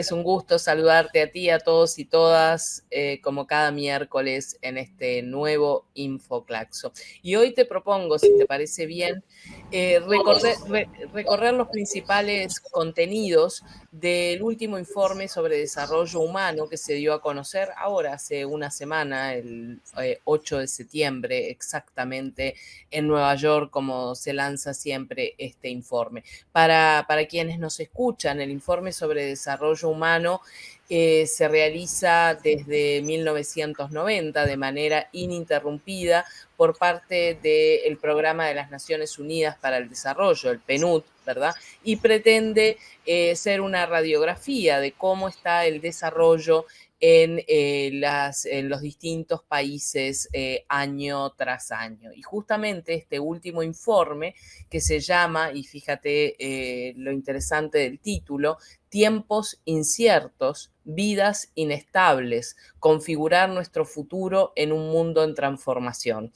Es un gusto saludarte a ti, a todos y todas, eh, como cada miércoles en este nuevo Infoclaxo. Y hoy te propongo, si te parece bien, eh, recorrer, los principales contenidos del último informe sobre desarrollo humano que se dio a conocer ahora, hace una semana, el 8 eh, de septiembre, exactamente en Nueva York, como se lanza siempre este informe. Para, para quienes nos escuchan, el informe sobre desarrollo humano eh, se realiza desde 1990 de manera ininterrumpida por parte del Programa de las Naciones Unidas para el Desarrollo, el PNUD, ¿verdad? Y pretende eh, ser una radiografía de cómo está el desarrollo en, eh, los distintos países año tras año. Y justamente este último informe que se llama, y fíjate lo interesante del título, tiempos inciertos, vidas inestables, configurar nuestro futuro en un mundo en transformación.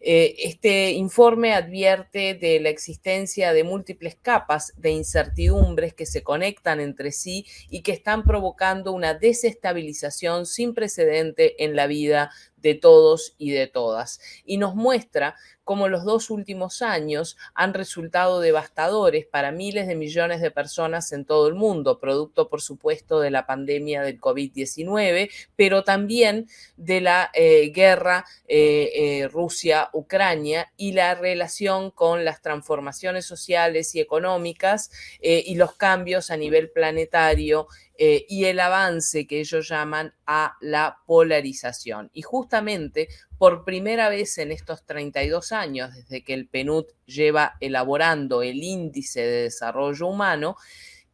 Eh, este informe advierte de la existencia de múltiples capas de incertidumbres que se conectan entre sí y que están provocando una desestabilización sin precedente en la vida de todos y de todas. Y nos muestra cómo los dos últimos años han resultado devastadores para miles de millones de personas en todo el mundo, producto, por supuesto, de la pandemia del COVID-19, pero también de la eh, guerra eh, eh, Rusia-Ucrania y la relación con las transformaciones sociales y económicas y los cambios a nivel planetario y el avance que ellos llaman a la polarización. Y justamente por primera vez en estos 32 años, desde que el PNUD lleva elaborando el índice de desarrollo humano,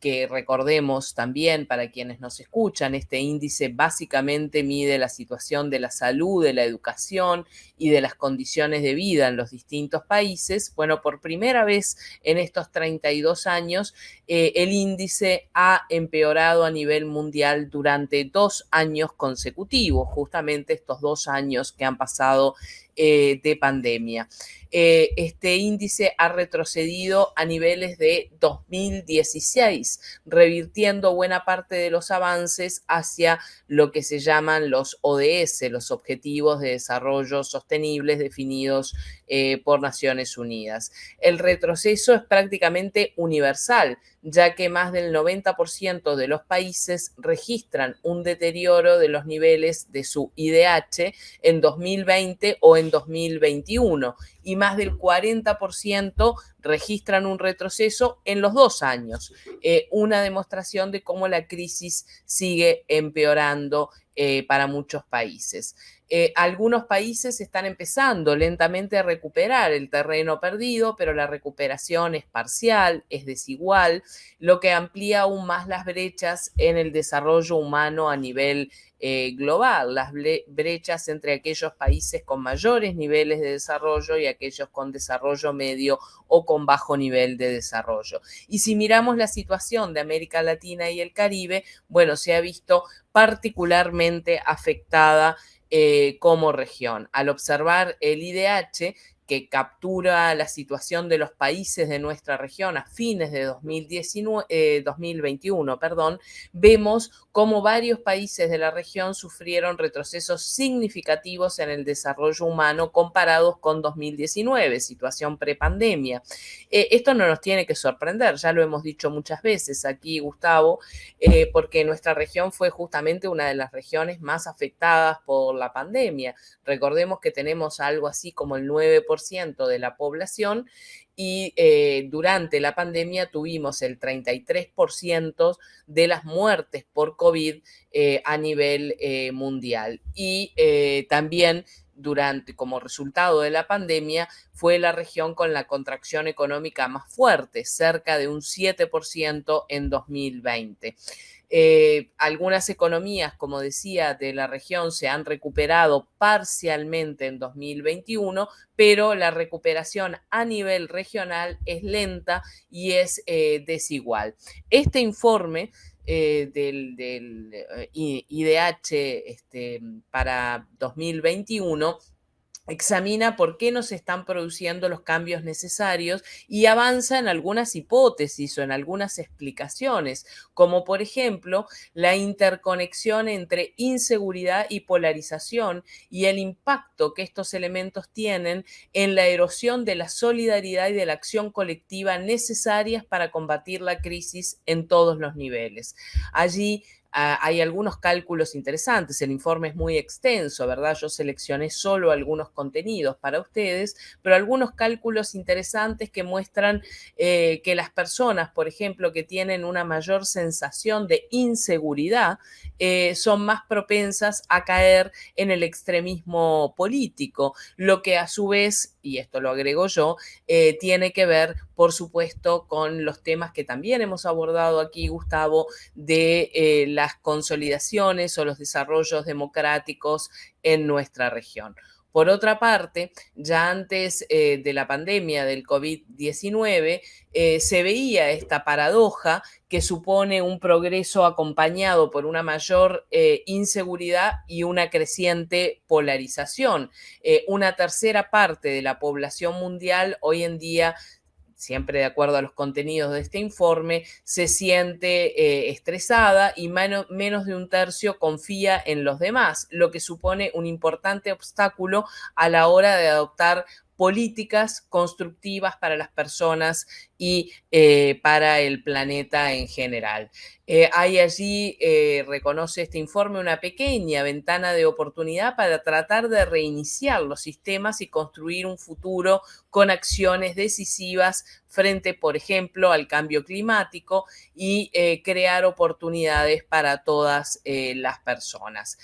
que recordemos también para quienes nos escuchan, este índice básicamente mide la situación de la salud, de la educación y de las condiciones de vida en los distintos países. Bueno, por primera vez en estos 32 años, eh, el índice ha empeorado a nivel mundial durante dos años consecutivos, justamente estos dos años que han pasado eh, de pandemia. Eh, este índice ha retrocedido a niveles de 2016, revirtiendo buena parte de los avances hacia lo que se llaman los ODS, los Objetivos de Desarrollo Sostenibles definidos eh, por Naciones Unidas. El retroceso es prácticamente universal, ya que más del 90% de los países registran un deterioro de los niveles de su IDH en 2020 o en 2021 y más del 40% registran un retroceso en los dos años, eh, una demostración de cómo la crisis sigue empeorando eh, para muchos países. Eh, algunos países están empezando lentamente a recuperar el terreno perdido, pero la recuperación es parcial, es desigual, lo que amplía aún más las brechas en el desarrollo humano a nivel eh, global, las brechas entre aquellos países con mayores niveles de desarrollo y aquellos con desarrollo medio o con bajo nivel de desarrollo. Y si miramos la situación de América Latina y el Caribe, bueno, se ha visto particularmente afectada eh, como región. Al observar el IDH, que captura la situación de los países de nuestra región a fines de 2019, 2021, eh, perdón, vemos cómo varios países de la región sufrieron retrocesos significativos en el desarrollo humano comparados con 2019, situación prepandemia. Eh, esto no nos tiene que sorprender, ya lo hemos dicho muchas veces aquí, Gustavo, eh, porque nuestra región fue justamente una de las regiones más afectadas por la pandemia. Recordemos que tenemos algo así como el 9% de la población y eh, durante la pandemia tuvimos el 33% de las muertes por COVID eh, a nivel eh, mundial. Y también durante, como resultado de la pandemia, fue la región con la contracción económica más fuerte, cerca de un 7% en 2020. Eh, algunas economías, como decía, de la región se han recuperado parcialmente en 2021, pero la recuperación a nivel regional es lenta y es eh, desigual. Este informe eh, del, IDH este, para 2021 examina por qué no se están produciendo los cambios necesarios y avanza en algunas hipótesis o en algunas explicaciones, como por ejemplo la interconexión entre inseguridad y polarización y el impacto que estos elementos tienen en la erosión de la solidaridad y de la acción colectiva necesarias para combatir la crisis en todos los niveles. Allí Ah, hay algunos cálculos interesantes, el informe es muy extenso, ¿verdad? Yo seleccioné solo algunos contenidos para ustedes, pero algunos cálculos interesantes que muestran eh, que las personas, por ejemplo, que tienen una mayor sensación de inseguridad, eh, son más propensas a caer en el extremismo político, lo que a su vez y esto lo agrego yo, eh, tiene que ver, por supuesto, con los temas que también hemos abordado aquí, Gustavo, de eh, las consolidaciones o los desarrollos democráticos en nuestra región. Por otra parte, ya antes eh, de la pandemia del COVID-19, eh, se veía esta paradoja que supone un progreso acompañado por una mayor eh, inseguridad y una creciente polarización. una tercera parte de la población mundial hoy en día siempre de acuerdo a los contenidos de este informe, se siente eh, estresada y menos de un tercio confía en los demás, lo que supone un importante obstáculo a la hora de adoptar políticas constructivas para las personas y eh, para el planeta en general. Eh, hay allí, eh, reconoce este informe, una pequeña ventana de oportunidad para tratar de reiniciar los sistemas y construir un futuro con acciones decisivas frente, por ejemplo, al cambio climático y crear oportunidades para todas las personas.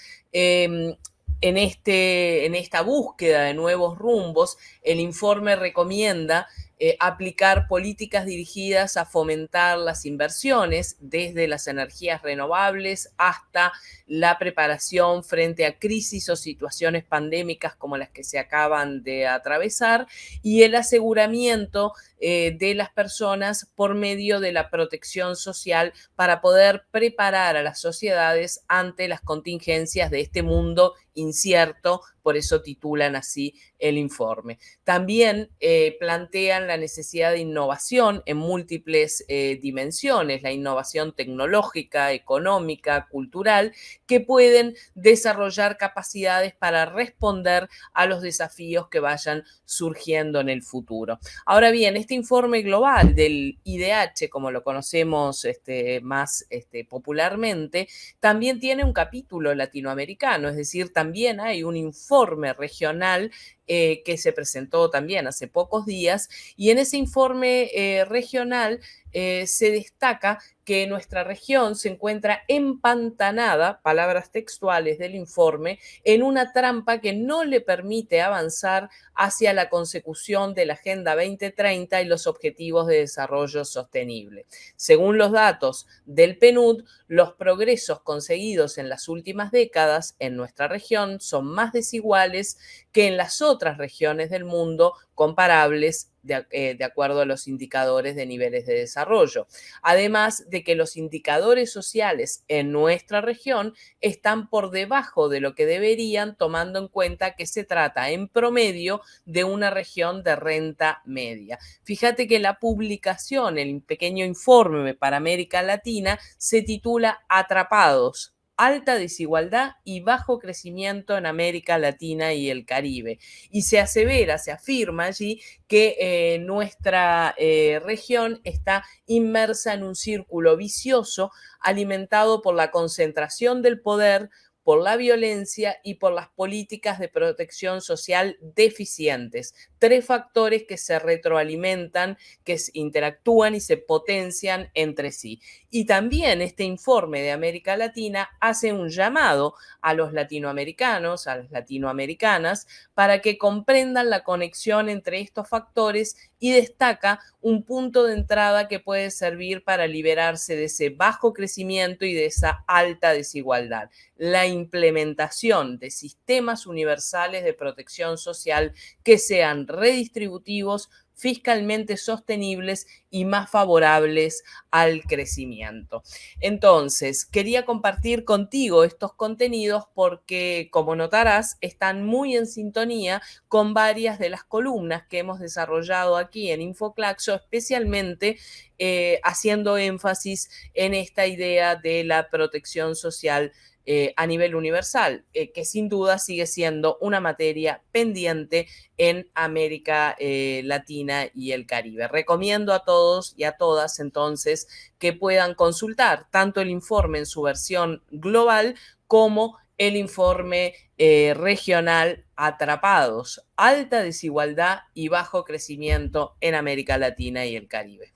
En, este, en esta búsqueda de nuevos rumbos, el informe recomienda eh, aplicar políticas dirigidas a fomentar las inversiones desde las energías renovables hasta la preparación frente a crisis o situaciones pandémicas como las que se acaban de atravesar y el aseguramiento eh, de las personas por medio de la protección social para poder preparar a las sociedades ante las contingencias de este mundo incierto, por eso titulan así el informe. También eh, plantean la necesidad de innovación en múltiples eh, dimensiones, la innovación tecnológica, económica, cultural, que pueden desarrollar capacidades para responder a los desafíos que vayan surgiendo en el futuro. Ahora bien, este informe global del IDH, como lo conocemos este, más este, popularmente, también tiene un capítulo latinoamericano, es decir, también hay un informe regional eh, que se presentó también hace pocos días y en ese informe eh, regional eh, se destaca que nuestra región se encuentra empantanada, palabras textuales del informe, en una trampa que no le permite avanzar hacia la consecución de la Agenda 2030 y los Objetivos de Desarrollo Sostenible. Según los datos del PNUD, los progresos conseguidos en las últimas décadas en nuestra región son más desiguales que en las otras regiones del mundo comparables eh, de, acuerdo a los indicadores de niveles de desarrollo. Además de que los indicadores sociales en nuestra región están por debajo de lo que deberían, tomando en cuenta que se trata en promedio de una región de renta media. Fíjate que la publicación, el pequeño informe para América Latina, se titula Atrapados alta desigualdad y bajo crecimiento en América Latina y el Caribe. Y se asevera, se afirma allí que eh, nuestra eh, región está inmersa en un círculo vicioso alimentado por la concentración del poder, por la violencia y por las políticas de protección social deficientes. Tres factores que se retroalimentan, que interactúan y se potencian entre sí. Y también este informe de América Latina hace un llamado a los latinoamericanos, a las latinoamericanas, para que comprendan la conexión entre estos factores y destaca un punto de entrada que puede servir para liberarse de ese bajo crecimiento y de esa alta desigualdad. La implementación de sistemas universales de protección social que sean redistributivos, fiscalmente sostenibles y más favorables al crecimiento. Entonces, quería compartir contigo estos contenidos porque, como notarás, están muy en sintonía con varias de las columnas que hemos desarrollado aquí en Infoclaxo, especialmente eh, haciendo énfasis en esta idea de la protección social eh, a nivel universal, eh, que sin duda sigue siendo una materia pendiente en América eh, Latina y el Caribe. Recomiendo a todos y a todas entonces que puedan consultar tanto el informe en su versión global como el informe regional Atrapados, alta desigualdad y bajo crecimiento en América Latina y el Caribe.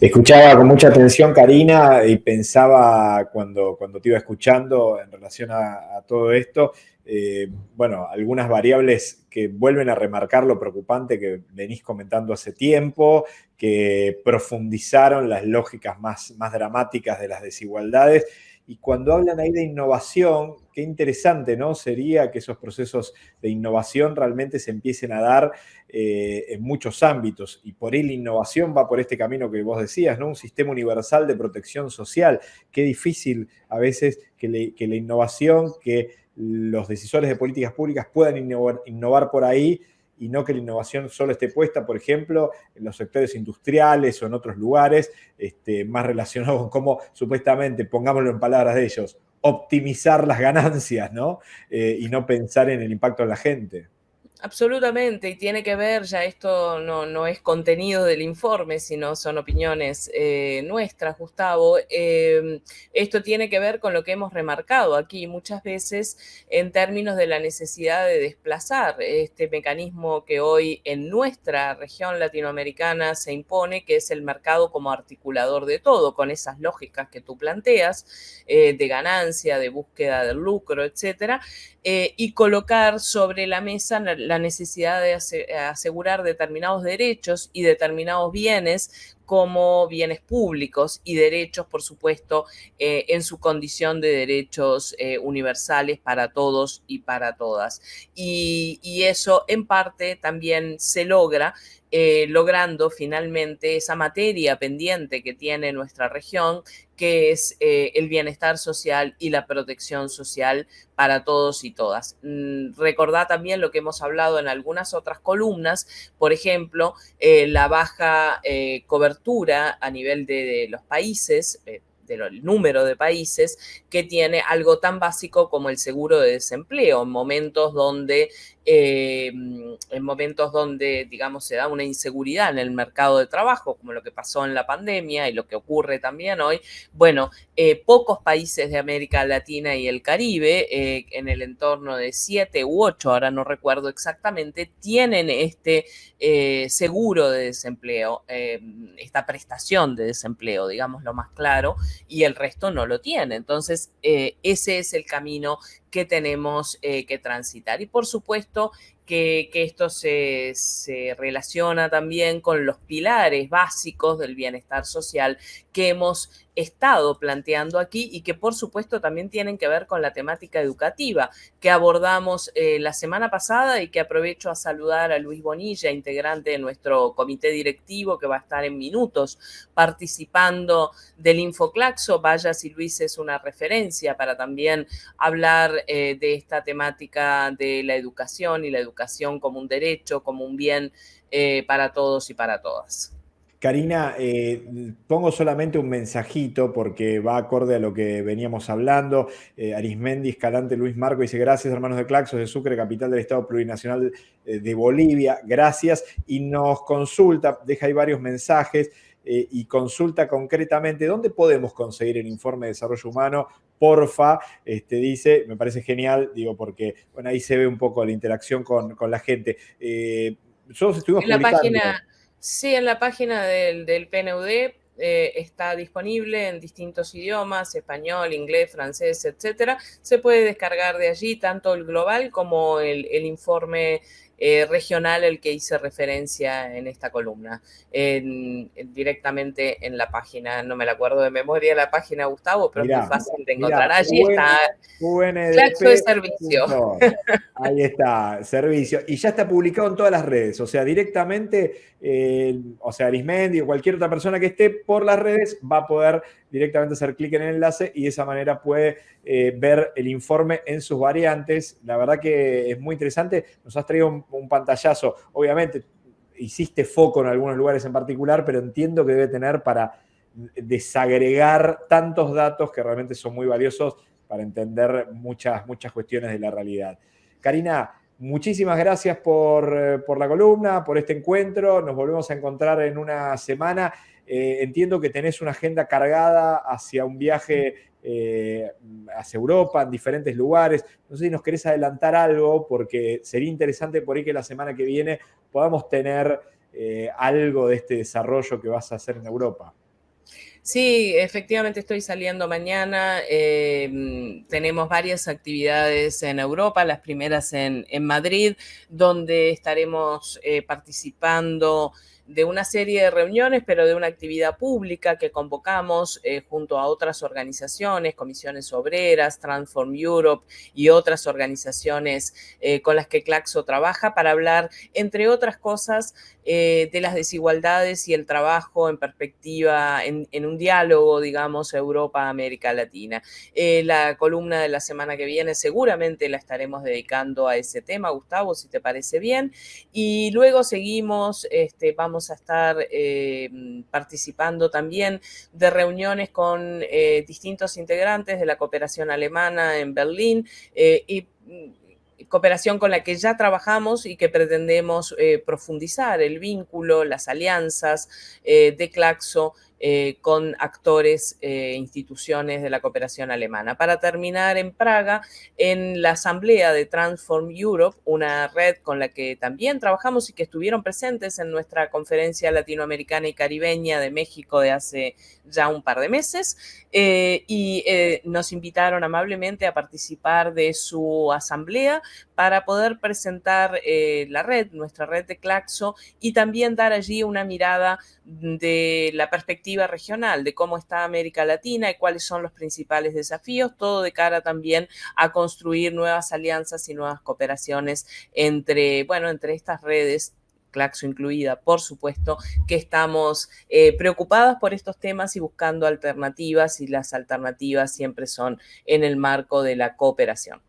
Escuchaba con mucha atención Karina y pensaba cuando, cuando te iba escuchando en relación a, todo esto, eh, bueno, algunas variables que vuelven a remarcar lo preocupante que venís comentando hace tiempo, que profundizaron las lógicas más, más dramáticas de las desigualdades y cuando hablan ahí de innovación, qué interesante, ¿no? Sería que esos procesos de innovación realmente se empiecen a dar eh, en muchos ámbitos. Y por ahí la innovación va por este camino que vos decías, ¿no? Un sistema universal de protección social. Qué difícil a veces que, la innovación, que los decisores de políticas públicas puedan innovar por ahí y no que la innovación solo esté puesta, por ejemplo, en los sectores industriales o en otros lugares, este, más relacionados con cómo supuestamente, pongámoslo en palabras de ellos, optimizar las ganancias, ¿no? Eh, y no pensar en el impacto en la gente. Absolutamente, y tiene que ver, ya esto no, no es contenido del informe, sino son opiniones eh, nuestras, Gustavo. Em, esto tiene que ver con lo que hemos remarcado aquí muchas veces en términos de la necesidad de desplazar este mecanismo que hoy en nuestra región latinoamericana se impone, que es el mercado como articulador de todo, con esas lógicas que tú planteas, eh, de ganancia, de búsqueda del lucro, etcétera, eh, y colocar sobre la mesa la la necesidad de asegurar determinados derechos y determinados bienes como bienes públicos y derechos, por supuesto, eh, en su condición de derechos eh, universales para todos y para todas. Y, eso en parte también se logra eh, logrando finalmente esa materia pendiente que tiene nuestra región, que es eh, el bienestar social y la protección social para todos y todas. Mm, también lo que hemos hablado en algunas otras columnas, por ejemplo, eh, la baja cobertura a nivel de los países del número de países que tiene algo tan básico como el seguro de desempleo. En momentos donde eh, en momentos donde, digamos, se da una inseguridad en el mercado de trabajo, como lo que pasó en la pandemia y lo que ocurre también hoy, bueno, eh, pocos países de América Latina y el Caribe, eh, en el entorno de siete u ocho, ahora no recuerdo exactamente, tienen este seguro de desempleo, esta prestación de desempleo, digamos lo más claro, y el resto no lo tiene. Entonces, ese es el camino que tenemos eh, que transitar. Y por supuesto que, esto se, relaciona también con los pilares básicos del bienestar social que hemos estado planteando aquí y que por supuesto también tienen que ver con la temática educativa que abordamos eh, la semana pasada y que aprovecho a saludar a Luis Bonilla, integrante de nuestro comité directivo que va a estar en minutos participando del Infoclaxo. Vaya si Luis es una referencia para también hablar eh, de esta temática de la educación y la educación como un derecho, como un bien eh, para todos y para todas. Karina, eh, pongo solamente un mensajito porque va acorde a lo que veníamos hablando. Eh, Arismendi, Escalante, Luis Marco dice gracias hermanos de Claxos de Sucre, capital del Estado Plurinacional de Bolivia. Gracias. Y nos consulta, deja ahí varios mensajes y consulta concretamente dónde podemos conseguir el informe de desarrollo humano. Porfa, este, dice, me parece genial, digo, porque bueno, ahí se ve un poco la interacción con, la gente. nosotros estuvimos en la página Sí, en la página del, PNUD eh, está disponible en distintos idiomas, español, inglés, francés, etcétera. Se puede descargar de allí tanto el global como el, informe eh, regional el que hice referencia en esta columna, directamente en la página, no me la acuerdo de memoria la página, Gustavo, pero es muy fácil de encontrar. Allí está Claxo de servicio. Ahí está, servicio. Y ya está publicado en todas las redes, o sea, directamente, eh, o sea, Arismendi o cualquier otra persona que esté por las redes va a poder directamente hacer clic en el enlace y de esa manera puede eh, ver el informe en sus variantes. La verdad que es muy interesante. Nos has traído un, pantallazo. Obviamente, hiciste foco en algunos lugares en particular, pero entiendo que debe tener para desagregar tantos datos que realmente son muy valiosos para entender muchas, muchas cuestiones de la realidad. Karina, muchísimas gracias por, eh, por, la columna, por este encuentro. Nos volvemos a encontrar en una semana. Eh, entiendo que tenés una agenda cargada hacia un viaje eh, hacia Europa, en diferentes lugares. No sé si nos querés adelantar algo, porque sería interesante por ahí que la semana que viene podamos tener algo de este desarrollo que vas a hacer en Europa. Sí, efectivamente estoy saliendo mañana. tenemos varias actividades en Europa, las primeras en, en Madrid, donde estaremos participando de una serie de reuniones, pero de una actividad pública que convocamos eh, junto a otras organizaciones, comisiones obreras, Transform Europe y otras organizaciones eh, con las que Claxo trabaja para hablar, entre otras cosas, eh, de las desigualdades y el trabajo en perspectiva, en, un diálogo, digamos, Europa-América Latina. la columna de la semana que viene seguramente la estaremos dedicando a ese tema, Gustavo, si te parece bien. Y luego seguimos, este, vamos a estar eh, participando también de reuniones con eh, distintos integrantes de la cooperación alemana en Berlín eh, mm, cooperación con la que ya trabajamos y que pretendemos profundizar el vínculo, las alianzas de Claxo eh, con actores e instituciones de la cooperación alemana. Para terminar, en Praga, en la asamblea de Transform Europe, una red con la que también trabajamos y que estuvieron presentes en nuestra conferencia latinoamericana y caribeña de México de hace ya un par de meses, eh, y nos invitaron amablemente a participar de su asamblea para poder presentar la red, nuestra red de Claxo, y también dar allí una mirada de la regional de cómo está América Latina y cuáles son los principales desafíos, todo de cara también a construir nuevas alianzas y nuevas cooperaciones entre, bueno, entre estas redes Claxo incluida, por supuesto, que estamos eh, preocupadas por estos temas y buscando alternativas y las alternativas siempre son en el marco de la cooperación.